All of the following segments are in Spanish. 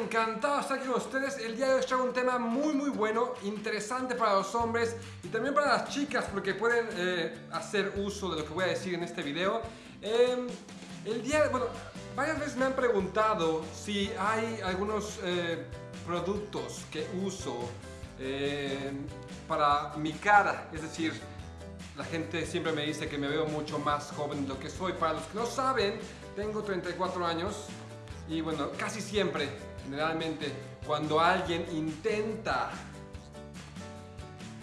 Encantado de estar aquí con ustedes. El día de hoy traigo un tema muy muy bueno, interesante para los hombres y también para las chicas porque pueden eh, hacer uso de lo que voy a decir en este video. Em, el día, bueno, varias veces me han preguntado si hay algunos eh, productos que uso em, para mi cara, es decir, la gente siempre me dice que me veo mucho más joven de lo que soy. Para los que no saben, tengo 34 años y bueno, casi siempre, generalmente, cuando alguien intenta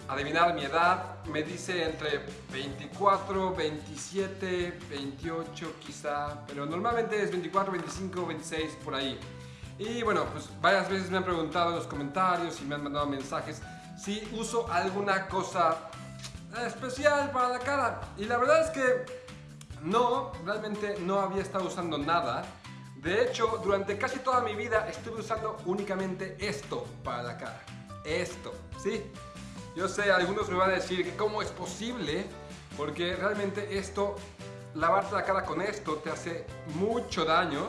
adivinar mi edad, me dice entre 24, 27, 28 quizá, pero normalmente es 24, 25, 26 por ahí. Y bueno, pues varias veces me han preguntado en los comentarios y me han mandado mensajes si uso alguna cosa especial para la cara. Y la verdad es que no, realmente no había estado usando nada. De hecho, durante casi toda mi vida estuve usando únicamente esto para la cara. Esto, ¿sí? Yo sé, algunos me van a decir que cómo es posible, porque realmente esto, lavarte la cara con esto te hace mucho daño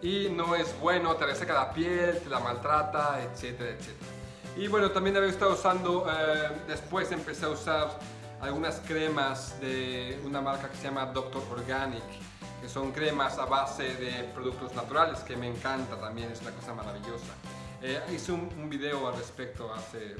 y no es bueno, te reseca la piel, te la maltrata, etcétera, etcétera. Y bueno, también había estado usando, eh, después empecé a usar algunas cremas de una marca que se llama Doctor Organic, que son cremas a base de productos naturales, que me encanta también, es una cosa maravillosa. Eh, hice un, un, video al respecto hace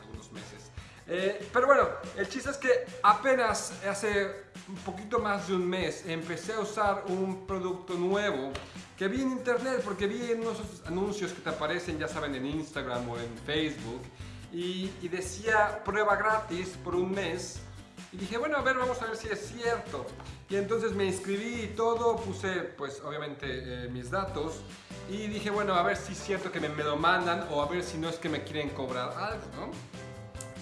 algunos meses. Eh, pero bueno, el chiste es que apenas hace un poquito más de un mes empecé a usar un producto nuevo que vi en internet porque vi en unos anuncios que te aparecen, ya saben, en Instagram o en Facebook y, decía prueba gratis por un mes y dije, bueno, a ver, vamos a ver si es cierto. Y entonces me inscribí y todo, puse pues obviamente eh, mis datos y dije, bueno, a ver si es cierto que me, lo mandan o a ver si no es que me quieren cobrar algo, ¿no?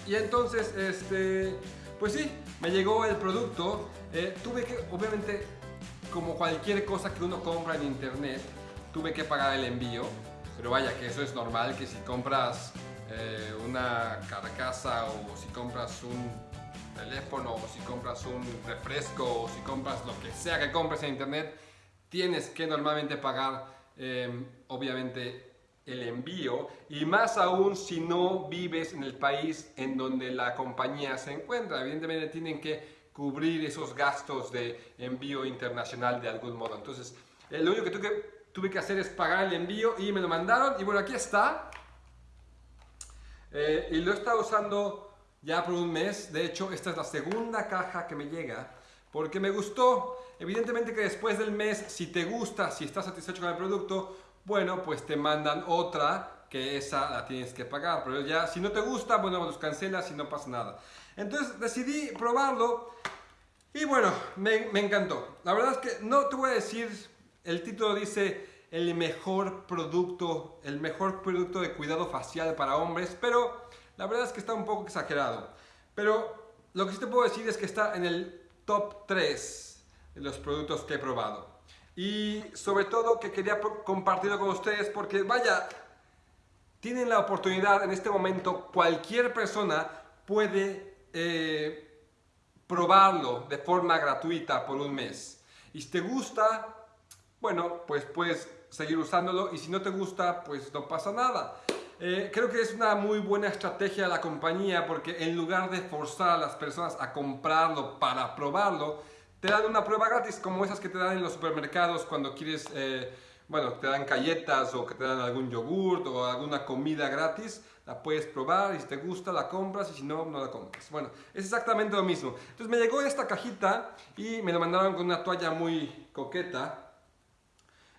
Y entonces, este, pues sí, me llegó el producto. Eh, tuve que, obviamente, como cualquier cosa que uno compra en internet, tuve que pagar el envío. Pero vaya, que eso es normal, que si compras eh, una carcasa o si compras un teléfono o si compras un refresco o si compras lo que sea que compres en internet, tienes que normalmente pagar, eh, obviamente, el envío y más aún si no vives en el país en donde la compañía se encuentra. Evidentemente tienen que cubrir esos gastos de envío internacional de algún modo. Entonces, eh, lo único que tuve, que tuve, que hacer es pagar el envío y me lo mandaron. Y bueno, aquí está. Eh, y lo he estado usando ya por un mes. De hecho, esta es la segunda caja que me llega porque me gustó. Evidentemente que después del mes, si te gusta, si estás satisfecho con el producto, bueno, pues te mandan otra que esa la tienes que pagar. Pero ya, si no te gusta, bueno, los cancelas y no pasa nada. Entonces decidí probarlo y bueno, me, me encantó. La verdad es que no te voy a decir, el título dice el mejor producto, el mejor producto de cuidado facial para hombres, pero la verdad es que está un poco exagerado. Pero lo que sí te puedo decir es que está en el top 3 de los productos que he probado y sobre todo que quería compartirlo con ustedes porque vaya, tienen la oportunidad en este momento, cualquier persona puede eh, probarlo de forma gratuita por un mes. Y si te gusta, bueno, pues puedes seguir usándolo y si no te gusta, pues no pasa nada. Eh, creo que es una muy buena estrategia de la compañía porque en lugar de forzar a las personas a comprarlo para probarlo, te dan una prueba gratis como esas que te dan en los supermercados cuando quieres, eh, bueno, te dan galletas o que te dan algún yogurt o alguna comida gratis, la puedes probar y si te gusta la compras y si no, no la compras. Bueno, es exactamente lo mismo. Entonces me llegó esta cajita y me la mandaron con una toalla muy coqueta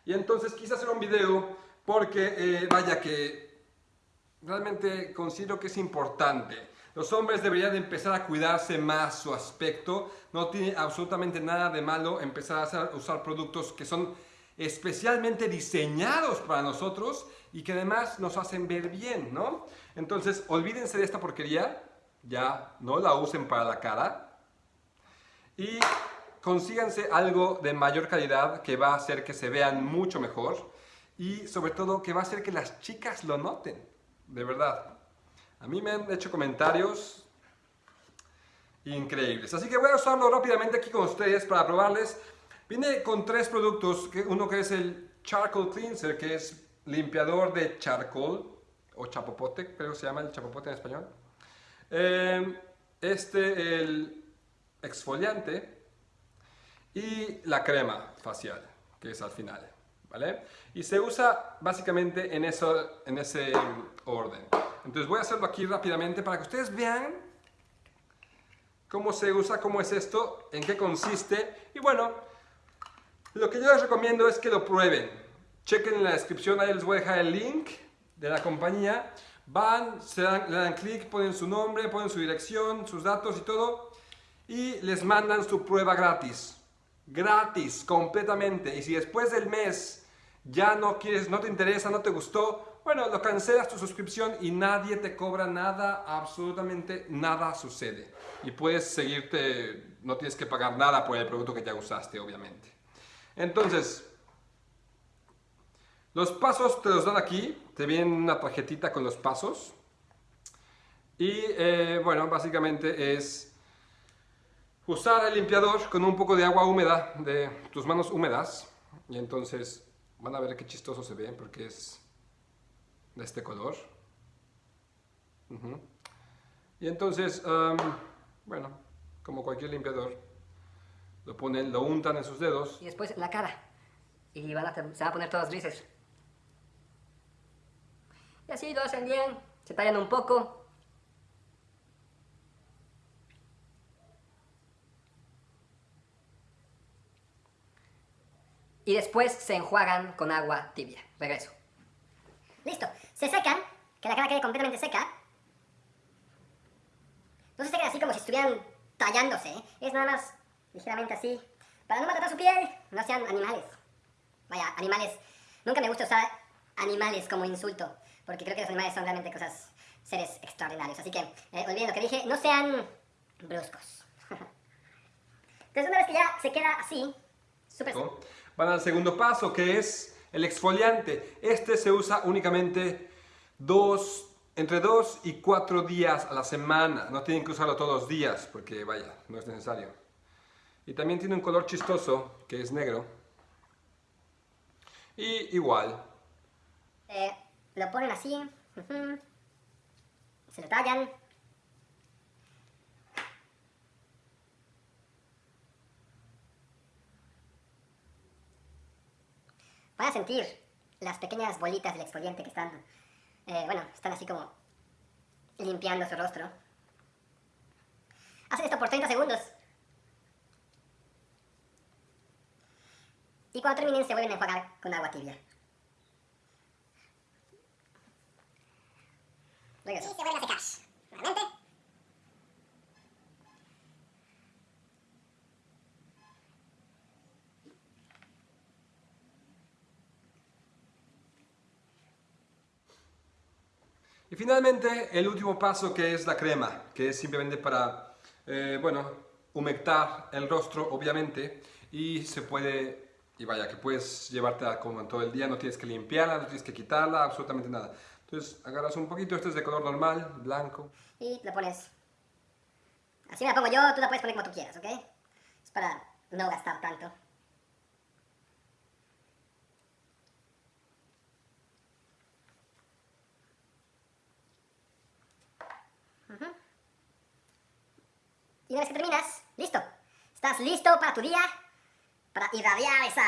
y entonces quise hacer un video porque, eh, vaya que realmente considero que es importante los hombres deberían empezar a cuidarse más su aspecto. No tiene absolutamente nada de malo empezar a usar productos que son especialmente diseñados para nosotros y que además nos hacen ver bien, ¿no? Entonces, olvídense de esta porquería, ya no la usen para la cara y consíganse algo de mayor calidad que va a hacer que se vean mucho mejor y sobre todo que va a hacer que las chicas lo noten, de verdad. A mí me han hecho comentarios increíbles. Así que voy a usarlo rápidamente aquí con ustedes para probarles. Viene con tres productos, uno que es el Charcoal Cleanser, que es limpiador de charcoal, o chapopote, creo que se llama el chapopote en español. Eh, este, el exfoliante y la crema facial, que es al final. ¿Vale? Y se usa básicamente en, eso, en ese orden. Entonces voy a hacerlo aquí rápidamente para que ustedes vean cómo se usa, cómo es esto, en qué consiste. Y bueno, lo que yo les recomiendo es que lo prueben. Chequen en la descripción, ahí les voy a dejar el link de la compañía. Van, se dan, le dan clic, ponen su nombre, ponen su dirección, sus datos y todo. Y les mandan su prueba gratis. Gratis, completamente. Y si después del mes ya no quieres, no te interesa, no te gustó, bueno, lo cancelas tu suscripción y nadie te cobra nada, absolutamente nada sucede. Y puedes seguirte, no tienes que pagar nada por el producto que ya usaste, obviamente. Entonces, los pasos te los dan aquí, te viene una tarjetita con los pasos. Y eh, bueno, básicamente es usar el limpiador con un poco de agua húmeda, de tus manos húmedas. Y entonces van a ver qué chistoso se ve porque es de este color. Y entonces, bueno, como cualquier limpiador, lo ponen, lo untan en sus dedos. Y después la cara. Y a, se van a poner todos grises. Y así lo hacen bien, se tallan un poco. Y después se enjuagan con agua tibia. Regreso. Listo. Se secan, que la cara quede completamente seca. No se secan así como si estuvieran tallándose, ¿eh? es nada más ligeramente así. Para no maltratar su piel, no sean animales. Vaya, animales. Nunca me gusta usar animales como insulto, porque creo que los animales son realmente cosas, seres extraordinarios. Así que, eh, olviden lo que dije, no sean bruscos. Entonces, una vez que ya se queda así, súper... Van al segundo paso, que es el exfoliante. Este se usa únicamente dos, entre dos y cuatro días a la semana. No tienen que usarlo todos los días, porque vaya, no es necesario. Y también tiene un color chistoso, que es negro. Y igual. Eh, lo ponen así. Se lo tallan. Van a sentir las pequeñas bolitas del exfoliante que están, eh, bueno, están así como limpiando su rostro. Hacen esto por 30 segundos. Y cuando terminen se vuelven a enjuagar con agua tibia. Y se vuelven a secar. Y finalmente, el último paso que es la crema, que es simplemente para, eh, bueno, humectar el rostro, obviamente, y se puede, y vaya, que puedes llevártela como todo el día, no tienes que limpiarla, no tienes que quitarla, absolutamente nada. Entonces, agarras un poquito, este es de color normal, blanco. Y lo pones, así me la pongo yo, tú la puedes poner como tú quieras, ¿ok? Es para no gastar tanto. Y una vez que terminas, listo. Estás listo para tu día, para irradiar esa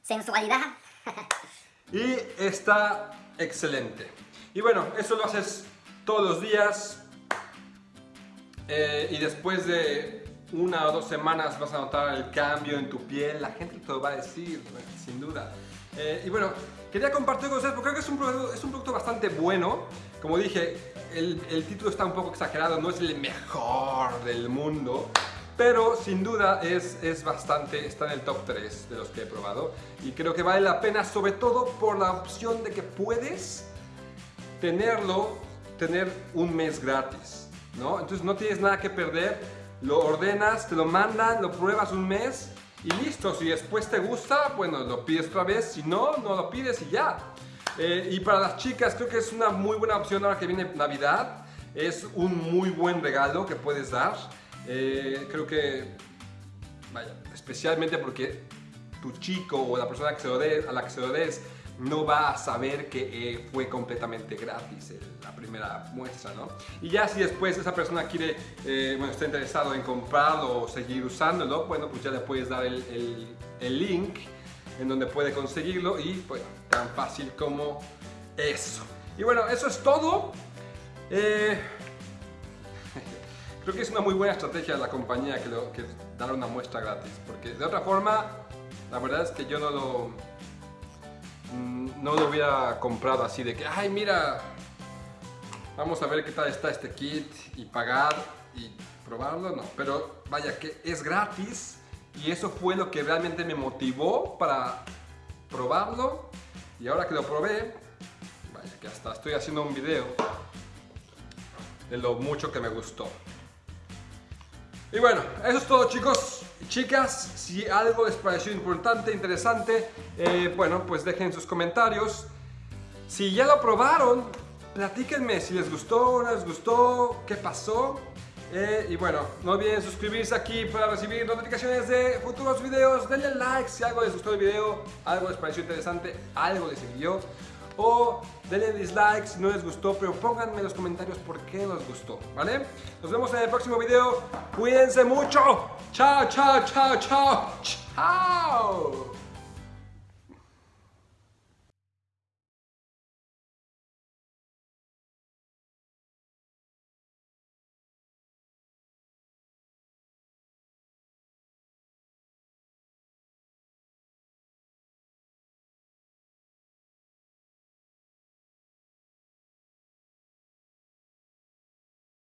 sensualidad. y está excelente. Y bueno, eso lo haces todos los días. Eh, y después de una o dos semanas vas a notar el cambio en tu piel. La gente te lo va a decir, sin duda. Eh, y bueno, quería compartir con ustedes porque creo que es un, es un producto bastante bueno. Como dije, el, el, título está un poco exagerado, no es el mejor del mundo, pero sin duda es, es bastante, está en el top 3 de los que he probado y creo que vale la pena sobre todo por la opción de que puedes tenerlo, tener un mes gratis, ¿no? Entonces no tienes nada que perder, lo ordenas, te lo mandan, lo pruebas un mes y listo, si después te gusta, bueno, lo pides otra vez, si no, no lo pides y ya. Eh, y para las chicas creo que es una muy buena opción ahora que viene Navidad. Es un muy buen regalo que puedes dar. Eh, creo que, vaya, especialmente porque tu chico o la persona que se lo a la que se lo des no va a saber que eh, fue completamente gratis el- la primera muestra, ¿no? Y ya si después esa persona quiere, eh, bueno, está interesado en comprarlo o seguir usándolo, bueno, pues ya le puedes dar el, el- el link en donde puede conseguirlo y, bueno, tan fácil como eso. Y bueno, eso es todo. Eh, Creo que es una muy buena estrategia de la compañía que, lo- que dar una muestra gratis, porque de otra forma, la verdad es que yo no lo, mm, no lo hubiera comprado así de que, ay, mira, vamos a ver qué tal está este kit y pagar y probarlo, no, pero vaya que es gratis y eso fue lo que realmente me motivó para probarlo y ahora que lo probé, vaya que hasta estoy haciendo un video de lo mucho que me gustó. Y bueno, eso es todo chicos chicas. Si algo les pareció importante, interesante, eh, bueno, pues dejen sus comentarios. Si ya lo probaron, platíquenme si les gustó no les gustó, qué pasó. Eh, y bueno, no olviden suscribirse aquí para recibir notificaciones de futuros videos. Denle like si algo les gustó el video, algo les pareció interesante, algo les sirvió. O denle dislike si no les gustó, pero pónganme en los comentarios por qué les gustó, ¿vale? Nos vemos en el próximo video. Cuídense mucho. Chao, chao, chao, chao. Chao.